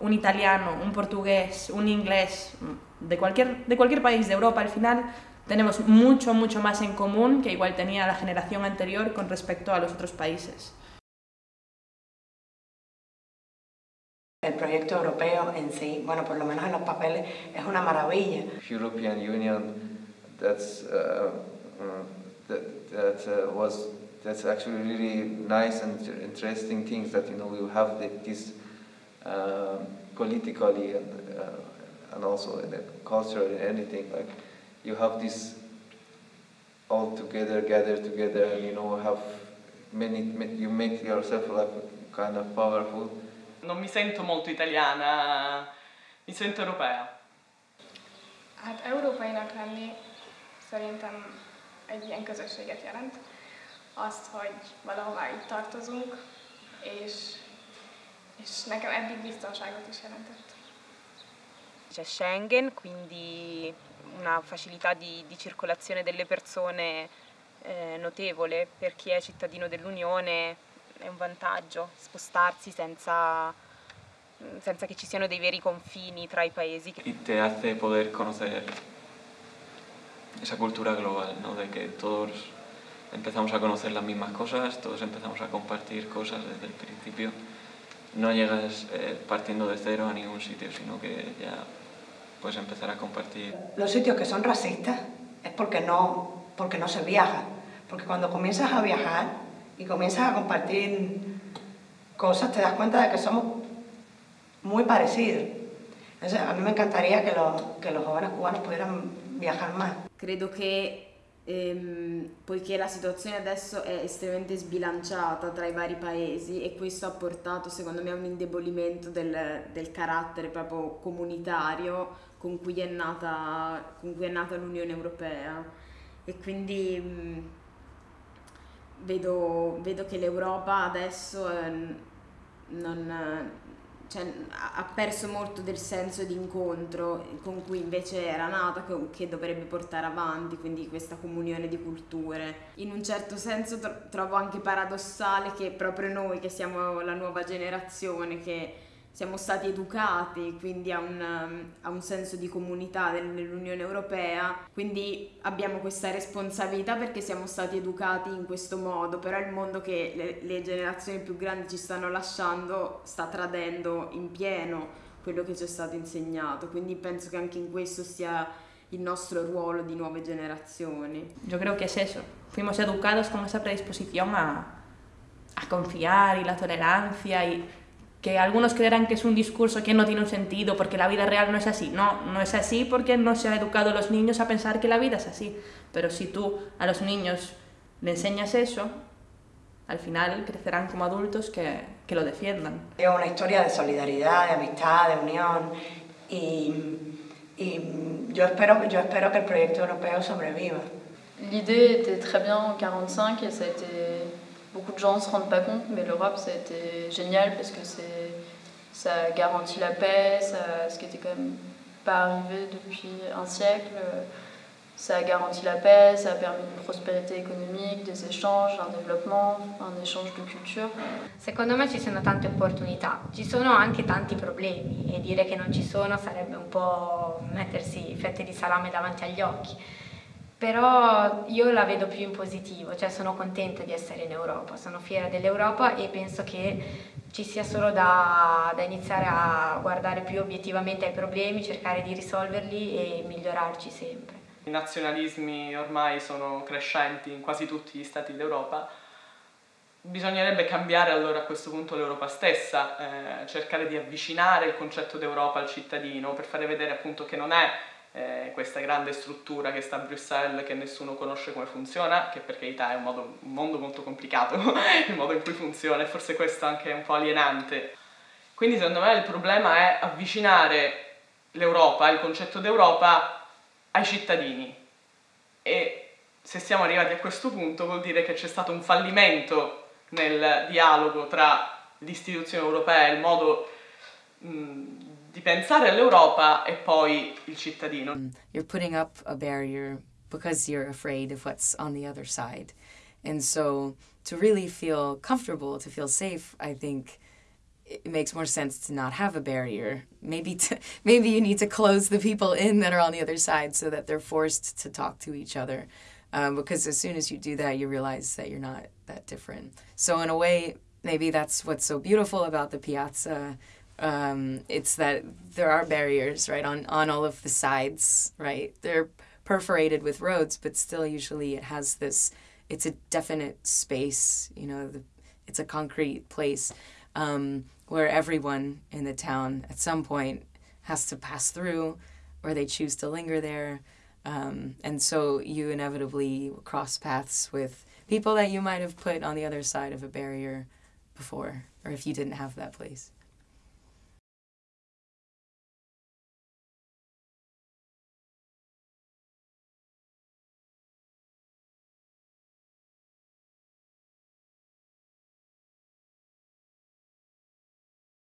un italiano, un portugués, un inglés, de cualquier, de cualquier país de Europa, al final tenemos mucho, mucho más en común que igual tenía la generación anterior con respecto a los otros países. El proyecto europeo en sí, bueno, por lo menos en los papeles, es una maravilla. European Union, that's, uh, uh, that, that uh, was, that's actually really nice and interesting things that, you know, we have the, this uh, politically and, uh, and also in the culture and anything, like, you have this all together, gather together, and, you know, have many, you make yourself like kind of powerful. Non mi sento molto italiana, mi sento europea. Hát európainak lenni szerintem egy ilyen közösséget jelent. Azt, hogy valahová itt tartozunk, és, és nekem eddig biztonságot is jelentett. C'è Schengen, quindi una facilità di, di circolazione delle persone eh, notevole per chi è cittadino dell'Unione è un vantaggio spostarsi senza, senza, che ci siano dei veri confini tra i paesi. Y te hace poder conocer esa cultura global, ¿no? de que todos empezamos a conocer las mismas cosas, todos empezamos a compartir cosas desde el principio. No llegas eh, partiendo de cero a ningún sitio, sino que ya puedes empezar a compartir. Los sitios que son racistas es porque no, porque no se viaja, porque cuando comienzas a viajar y comienzas a compartir cosas, te das cuenta de que somos muy parecidos. Entonces, a mí me encantaría que los, que los jóvenes cubanos pudieran viajar más. Credo che ehm, poiché la situazione adesso è estremamente sbilanciata tra i vari paesi e questo ha portato secondo me a un indebolimento del, del carattere proprio comunitario con cui è nata, cui è nata l'Unione Europea. E quindi mh, vedo, vedo che l'Europa adesso eh, non, cioè, ha perso molto del senso di incontro con cui invece era nata, che dovrebbe portare avanti, quindi questa comunione di culture. In un certo senso trovo anche paradossale che proprio noi, che siamo la nuova generazione, che siamo stati educati quindi a un, a un senso di comunità nell'Unione Europea, quindi abbiamo questa responsabilità perché siamo stati educati in questo modo, però il mondo che le, le generazioni più grandi ci stanno lasciando sta tradendo in pieno quello che ci è stato insegnato, quindi penso che anche in questo sia il nostro ruolo di nuove generazioni. Yo creo que es eso. Fuimos educados con esa predisposición a, a confiar y la tolerancia y que algunos creerán que es un discurso que no tiene un sentido porque la vida real no es así. No, no es así porque no se ha educado a los niños a pensar que la vida es así. Pero si tú a los niños le enseñas eso, al final crecerán como adultos que, que lo defiendan. Es una historia de solidaridad, de amistad, de unión y, y yo, espero, yo espero que el proyecto europeo sobreviva. L'idée était très bien en 45 et ça a été beaucoup de gens ne se rendent pas compte, mais l'Europe, ça a été génial parce que ça garantit la paix, ça, ce qui était quand même pas arrivé depuis un siècle. Ça a garanti la paix, ça a permis une prospérité économique, des échanges, un développement, un échange de culture. Secondo me ci sono tante opportunità, ci sono anche tanti problemi e dire che non ci sono sarebbe un po' mettersi fette di salame davanti agli occhi però io la vedo più in positivo, cioè sono contenta di essere in Europa, sono fiera dell'Europa e penso che ci sia solo da, da, iniziare a guardare più obiettivamente ai problemi, cercare di risolverli e migliorarci sempre. I nazionalismi ormai sono crescenti in quasi tutti gli stati d'Europa, bisognerebbe cambiare allora a questo punto l'Europa stessa, eh, cercare di avvicinare il concetto d'Europa al cittadino per fare vedere appunto che non è eh, questa grande struttura che sta a Bruxelles che nessuno conosce come funziona, che per carità è un, modo, un mondo molto complicato, il modo in cui funziona e forse questo anche è un po' alienante. Quindi secondo me il problema è avvicinare l'Europa, il concetto d'Europa, ai cittadini. E se siamo arrivati a questo punto vuol dire che c'è stato un fallimento nel dialogo tra l'istituzione europea e il modo mh, di pensare all'Europa e poi il cittadino. Mm, you're putting up a barrier because you're afraid of what's on the other side. And so to really feel comfortable, to feel safe, I think it makes more sense to not have a barrier. Maybe to, maybe you need to close the people in that are on the other side so that they're forced to talk to each other. Um, because as soon as you do that, you realize that you're not that different. So in a way, maybe that's what's so beautiful about the piazza. Um, it's that there are barriers, right, on, on all of the sides, right? They're perforated with roads, but still usually it has this, it's a definite space, you know, the, it's a concrete place um, where everyone in the town at some point has to pass through or they choose to linger there. Um, and so you inevitably cross paths with people that you might have put on the other side of a barrier before, or if you didn't have that place.